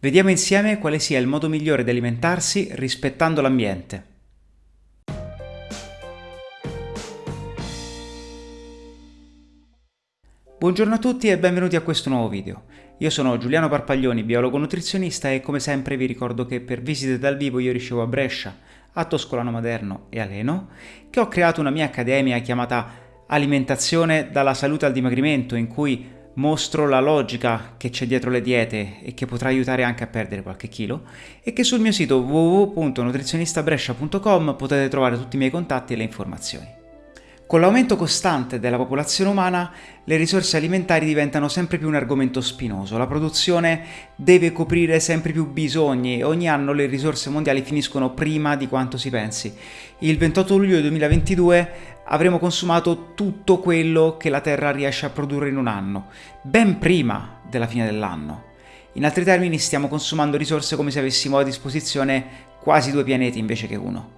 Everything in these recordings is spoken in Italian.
Vediamo insieme quale sia il modo migliore di alimentarsi rispettando l'ambiente. Buongiorno a tutti e benvenuti a questo nuovo video. Io sono Giuliano Parpaglioni, biologo nutrizionista e come sempre vi ricordo che per visite dal vivo io ricevo a Brescia, a Toscolano Maderno e a Leno, che ho creato una mia accademia chiamata Alimentazione dalla salute al dimagrimento in cui mostro la logica che c'è dietro le diete e che potrà aiutare anche a perdere qualche chilo e che sul mio sito www.nutrizionistabrescia.com potete trovare tutti i miei contatti e le informazioni. Con l'aumento costante della popolazione umana, le risorse alimentari diventano sempre più un argomento spinoso. La produzione deve coprire sempre più bisogni e ogni anno le risorse mondiali finiscono prima di quanto si pensi. Il 28 luglio 2022 avremo consumato tutto quello che la Terra riesce a produrre in un anno, ben prima della fine dell'anno. In altri termini stiamo consumando risorse come se avessimo a disposizione quasi due pianeti invece che uno.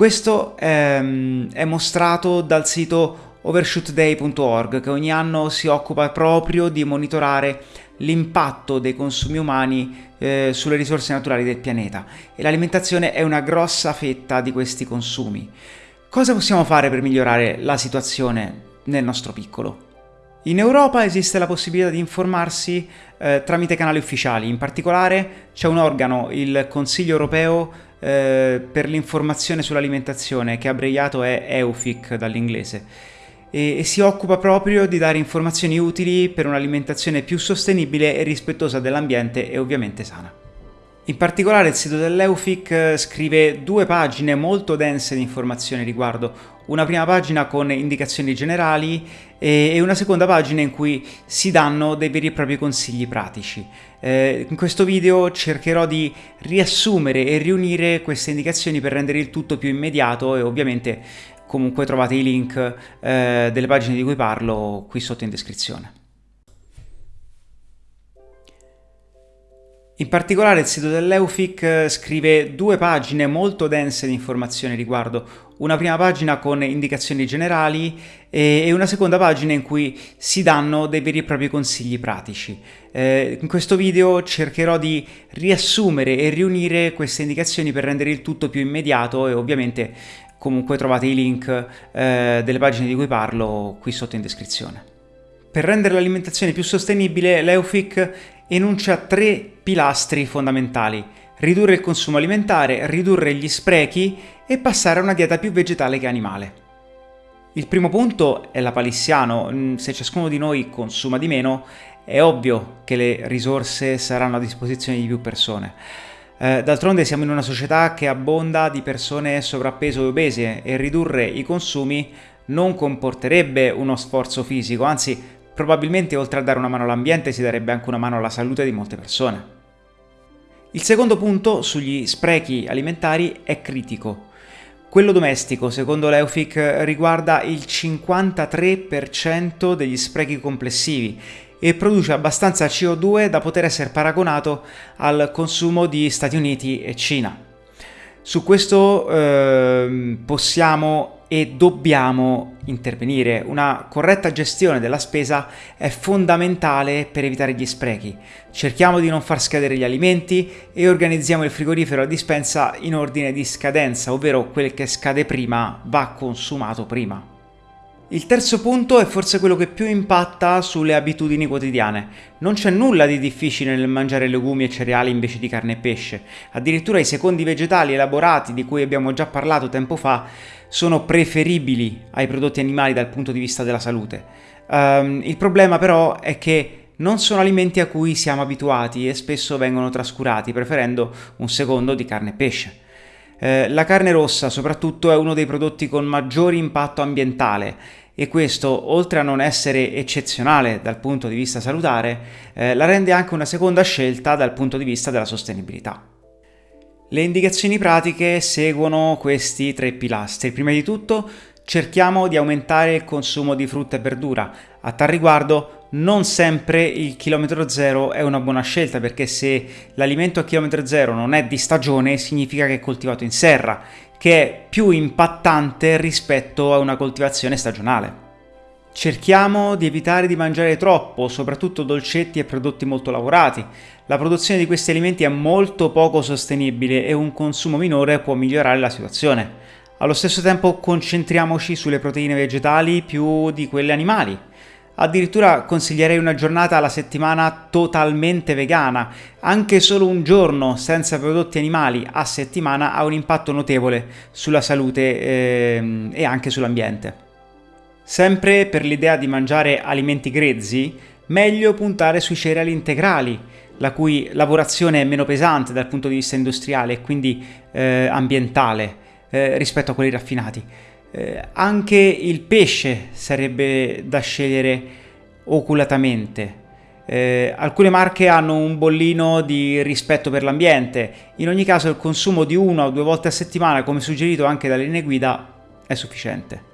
Questo ehm, è mostrato dal sito overshootday.org che ogni anno si occupa proprio di monitorare l'impatto dei consumi umani eh, sulle risorse naturali del pianeta e l'alimentazione è una grossa fetta di questi consumi. Cosa possiamo fare per migliorare la situazione nel nostro piccolo? In Europa esiste la possibilità di informarsi eh, tramite canali ufficiali, in particolare c'è un organo, il Consiglio europeo eh, per l'informazione sull'alimentazione, che abbreviato è EUFIC dall'inglese, e, e si occupa proprio di dare informazioni utili per un'alimentazione più sostenibile e rispettosa dell'ambiente e ovviamente sana. In particolare il sito dell'Eufic eh, scrive due pagine molto dense di informazioni riguardo, una prima pagina con indicazioni generali e una seconda pagina in cui si danno dei veri e propri consigli pratici. Eh, in questo video cercherò di riassumere e riunire queste indicazioni per rendere il tutto più immediato e ovviamente comunque trovate i link eh, delle pagine di cui parlo qui sotto in descrizione. In particolare il sito dell'Eufic eh, scrive due pagine molto dense di informazioni riguardo, una prima pagina con indicazioni generali e una seconda pagina in cui si danno dei veri e propri consigli pratici. Eh, in questo video cercherò di riassumere e riunire queste indicazioni per rendere il tutto più immediato e ovviamente comunque trovate i link eh, delle pagine di cui parlo qui sotto in descrizione. Per rendere l'alimentazione più sostenibile, l'Eufic enuncia tre pilastri fondamentali. Ridurre il consumo alimentare, ridurre gli sprechi e passare a una dieta più vegetale che animale. Il primo punto è la palissiano, mm, se ciascuno di noi consuma di meno è ovvio che le risorse saranno a disposizione di più persone. Eh, D'altronde siamo in una società che abbonda di persone sovrappeso e obese e ridurre i consumi non comporterebbe uno sforzo fisico, anzi probabilmente oltre a dare una mano all'ambiente si darebbe anche una mano alla salute di molte persone. Il secondo punto sugli sprechi alimentari è critico. Quello domestico, secondo l'Eufic, riguarda il 53% degli sprechi complessivi e produce abbastanza CO2 da poter essere paragonato al consumo di Stati Uniti e Cina. Su questo eh, possiamo e dobbiamo intervenire. Una corretta gestione della spesa è fondamentale per evitare gli sprechi. Cerchiamo di non far scadere gli alimenti e organizziamo il frigorifero a dispensa in ordine di scadenza, ovvero quel che scade prima va consumato prima. Il terzo punto è forse quello che più impatta sulle abitudini quotidiane. Non c'è nulla di difficile nel mangiare legumi e cereali invece di carne e pesce. Addirittura i secondi vegetali elaborati di cui abbiamo già parlato tempo fa sono preferibili ai prodotti animali dal punto di vista della salute. Um, il problema però è che non sono alimenti a cui siamo abituati e spesso vengono trascurati, preferendo un secondo di carne e pesce. Eh, la carne rossa soprattutto è uno dei prodotti con maggiore impatto ambientale e questo, oltre a non essere eccezionale dal punto di vista salutare, eh, la rende anche una seconda scelta dal punto di vista della sostenibilità. Le indicazioni pratiche seguono questi tre pilastri. Prima di tutto cerchiamo di aumentare il consumo di frutta e verdura. A tal riguardo non sempre il chilometro zero è una buona scelta perché se l'alimento a chilometro zero non è di stagione significa che è coltivato in serra che è più impattante rispetto a una coltivazione stagionale. Cerchiamo di evitare di mangiare troppo, soprattutto dolcetti e prodotti molto lavorati. La produzione di questi alimenti è molto poco sostenibile e un consumo minore può migliorare la situazione. Allo stesso tempo concentriamoci sulle proteine vegetali più di quelle animali. Addirittura consiglierei una giornata alla settimana totalmente vegana. Anche solo un giorno senza prodotti animali a settimana ha un impatto notevole sulla salute eh, e anche sull'ambiente. Sempre per l'idea di mangiare alimenti grezzi, meglio puntare sui cereali integrali, la cui lavorazione è meno pesante dal punto di vista industriale e quindi eh, ambientale eh, rispetto a quelli raffinati. Eh, anche il pesce sarebbe da scegliere oculatamente. Eh, alcune marche hanno un bollino di rispetto per l'ambiente, in ogni caso il consumo di una o due volte a settimana, come suggerito anche dalle linee guida, è sufficiente.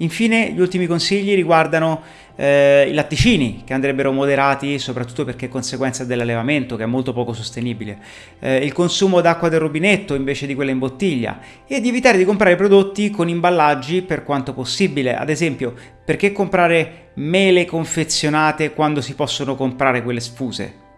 Infine gli ultimi consigli riguardano eh, i latticini che andrebbero moderati soprattutto perché è conseguenza dell'allevamento che è molto poco sostenibile, eh, il consumo d'acqua del rubinetto invece di quella in bottiglia. E di evitare di comprare prodotti con imballaggi per quanto possibile, ad esempio perché comprare mele confezionate quando si possono comprare quelle sfuse?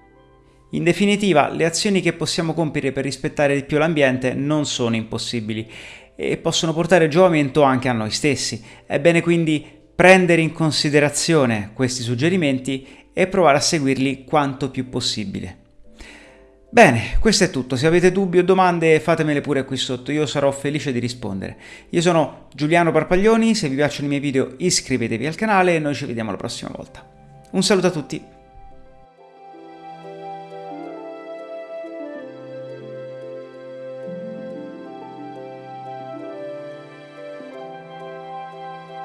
In definitiva, le azioni che possiamo compiere per rispettare di più l'ambiente non sono impossibili e possono portare giovamento anche a noi stessi. È bene quindi prendere in considerazione questi suggerimenti e provare a seguirli quanto più possibile. Bene, questo è tutto. Se avete dubbi o domande fatemele pure qui sotto, io sarò felice di rispondere. Io sono Giuliano Parpaglioni, se vi piacciono i miei video iscrivetevi al canale e noi ci vediamo la prossima volta. Un saluto a tutti!